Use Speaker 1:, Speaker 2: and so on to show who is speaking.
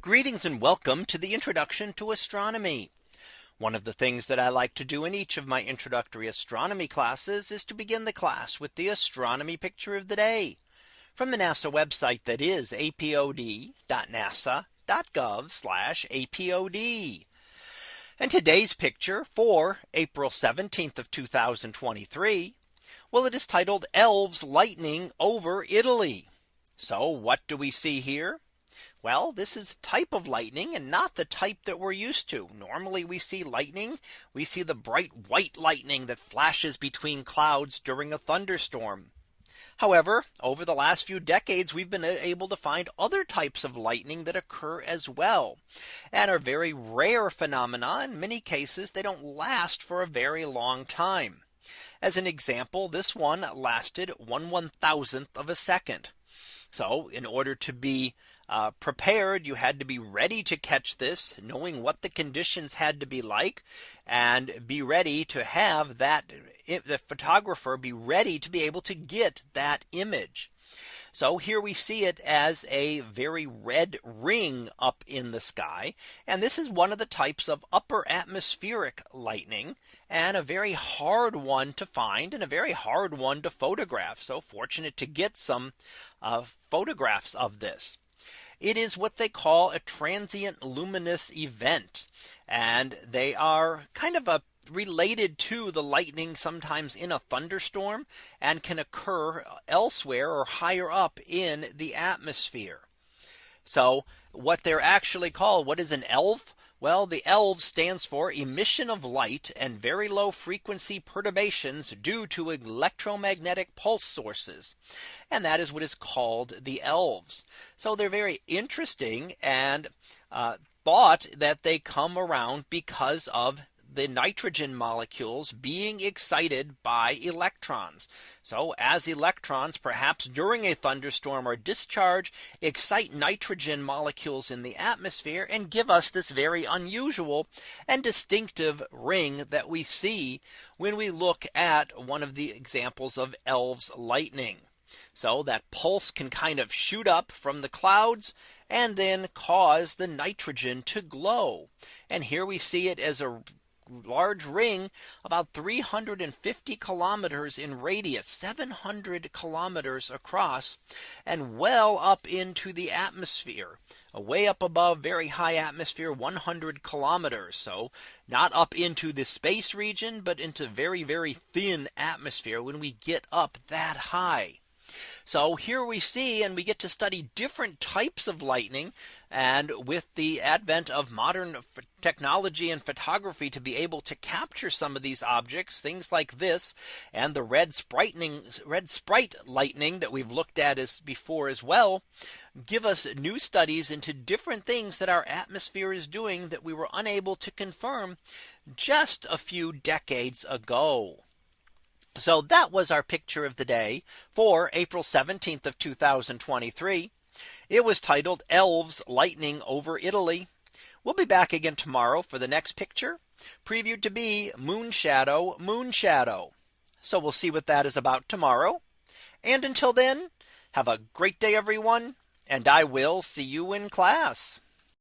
Speaker 1: Greetings and welcome to the introduction to astronomy. One of the things that I like to do in each of my introductory astronomy classes is to begin the class with the astronomy picture of the day from the NASA website that is apod.nasa.gov apod. And today's picture for April 17th of 2023. Well, it is titled elves lightning over Italy. So what do we see here? Well, this is type of lightning and not the type that we're used to. Normally we see lightning. We see the bright white lightning that flashes between clouds during a thunderstorm. However, over the last few decades, we've been able to find other types of lightning that occur as well and are very rare phenomena. In many cases, they don't last for a very long time. As an example, this one lasted one one thousandth of a second. So in order to be uh, prepared. You had to be ready to catch this, knowing what the conditions had to be like, and be ready to have that the photographer be ready to be able to get that image. So here we see it as a very red ring up in the sky. And this is one of the types of upper atmospheric lightning and a very hard one to find and a very hard one to photograph. So fortunate to get some uh, photographs of this. It is what they call a transient luminous event. And they are kind of a related to the lightning sometimes in a thunderstorm and can occur elsewhere or higher up in the atmosphere. So what they're actually called, what is an elf? Well, the elves stands for emission of light and very low frequency perturbations due to electromagnetic pulse sources. And that is what is called the elves. So they're very interesting and uh, thought that they come around because of the nitrogen molecules being excited by electrons. So as electrons perhaps during a thunderstorm or discharge excite nitrogen molecules in the atmosphere and give us this very unusual and distinctive ring that we see when we look at one of the examples of Elves lightning. So that pulse can kind of shoot up from the clouds and then cause the nitrogen to glow. And here we see it as a large ring about 350 kilometers in radius 700 kilometers across and well up into the atmosphere uh, way up above very high atmosphere 100 kilometers so not up into the space region but into very very thin atmosphere when we get up that high so here we see and we get to study different types of lightning. And with the advent of modern technology and photography to be able to capture some of these objects, things like this and the red red sprite lightning that we've looked at as before as well, give us new studies into different things that our atmosphere is doing that we were unable to confirm just a few decades ago. So that was our picture of the day for April 17th of 2023. It was titled Elves Lightning over Italy. We'll be back again tomorrow for the next picture previewed to be moon shadow moon shadow. So we'll see what that is about tomorrow. And until then, have a great day, everyone, and I will see you in class.